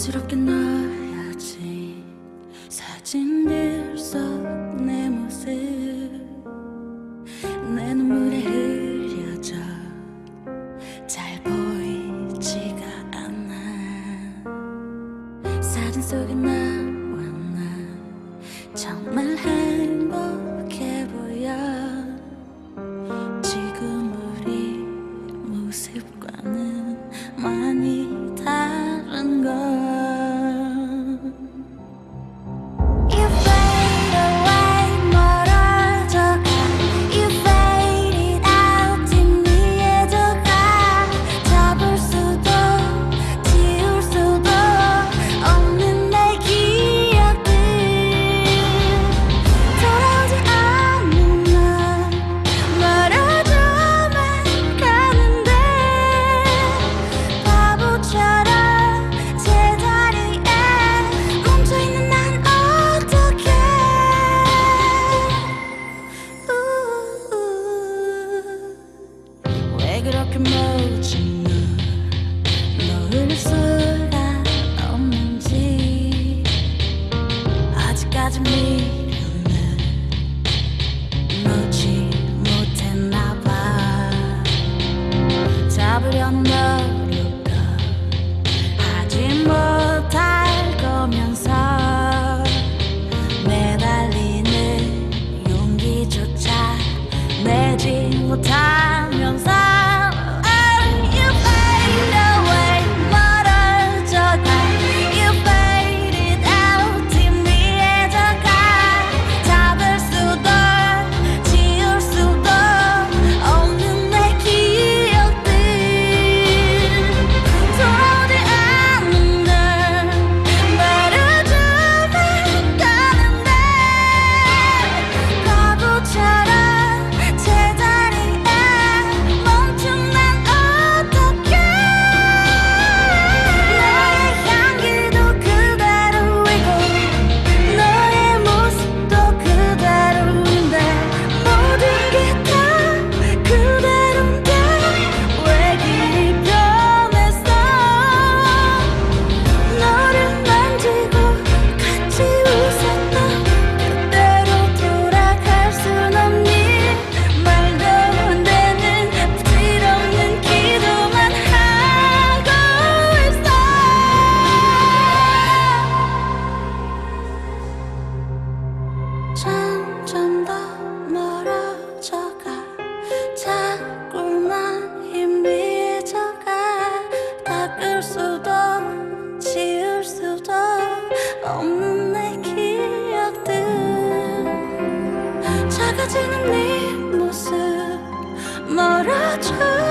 부지럽게 넣어야지. 사진들 속 수가 없는지 아직까지 미련을 놓지 못했나봐. 잡으려는 사라지는 네 모습 멀어져.